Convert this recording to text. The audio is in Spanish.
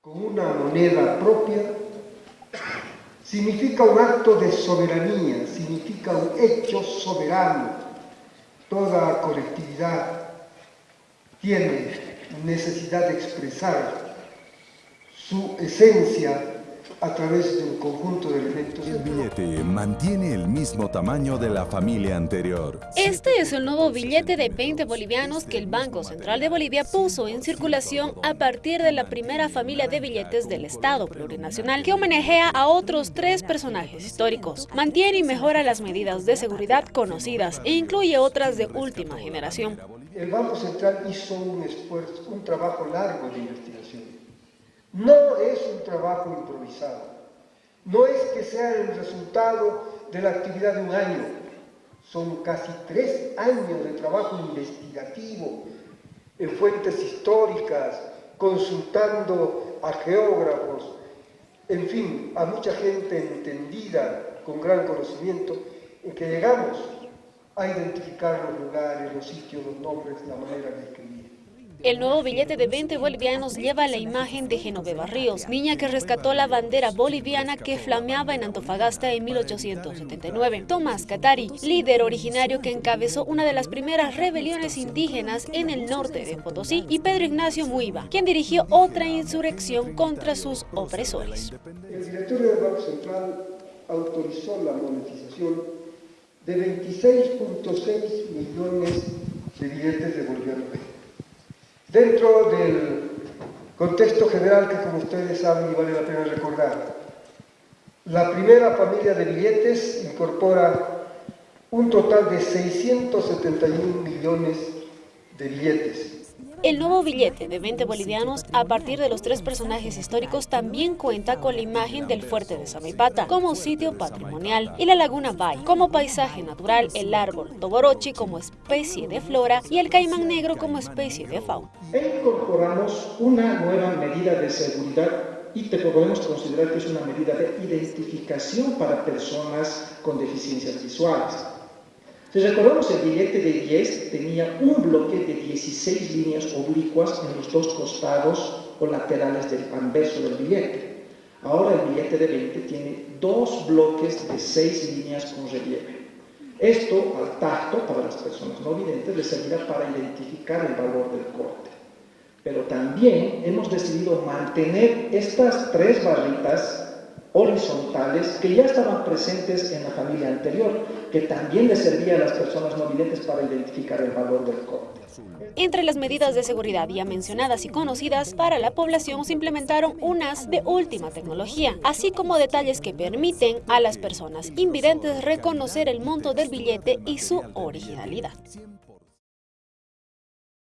Con una moneda propia significa un acto de soberanía, significa un hecho soberano. Toda colectividad tiene necesidad de expresar su esencia a través de un conjunto de elementos. El billete mantiene el mismo tamaño de la familia anterior. Este es el nuevo billete de 20 bolivianos que el Banco Central de Bolivia puso en circulación a partir de la primera familia de billetes del Estado plurinacional que homenajea a otros tres personajes históricos. Mantiene y mejora las medidas de seguridad conocidas e incluye otras de última generación. El Banco Central hizo un esfuerzo, un trabajo largo de investigación no es un trabajo improvisado, no es que sea el resultado de la actividad de un año, son casi tres años de trabajo investigativo en fuentes históricas, consultando a geógrafos, en fin, a mucha gente entendida, con gran conocimiento, en que llegamos a identificar los lugares, los sitios, los nombres, la manera de. El nuevo billete de 20 bolivianos lleva la imagen de Genoveva Ríos, niña que rescató la bandera boliviana que flameaba en Antofagasta en 1879. Tomás Catari, líder originario que encabezó una de las primeras rebeliones indígenas en el norte de Potosí, y Pedro Ignacio Muiva, quien dirigió otra insurrección contra sus opresores. El directorio del Banco Central autorizó la monetización de 26.6 millones de billetes de boliviano Dentro del contexto general que como ustedes saben y vale la pena recordar, la primera familia de billetes incorpora un total de 671 millones de billetes. El nuevo billete de 20 bolivianos a partir de los tres personajes históricos también cuenta con la imagen del fuerte de Samipata como sitio patrimonial y la laguna Bay como paisaje natural, el árbol Toborochi como especie de flora y el caimán negro como especie de fauna. E incorporamos una nueva medida de seguridad y te podemos considerar que es una medida de identificación para personas con deficiencias visuales. Si recordamos el billete de 10 tenía un bloque de 16 líneas oblicuas en los dos costados o laterales del anverso del billete. Ahora el billete de 20 tiene dos bloques de 6 líneas con relieve. Esto al tacto para las personas no videntes les servirá para identificar el valor del corte. Pero también hemos decidido mantener estas tres barritas horizontales que ya estaban presentes en la familia anterior, que también le servía a las personas no videntes para identificar el valor del corte. Entre las medidas de seguridad ya mencionadas y conocidas para la población se implementaron unas de última tecnología, así como detalles que permiten a las personas invidentes reconocer el monto del billete y su originalidad.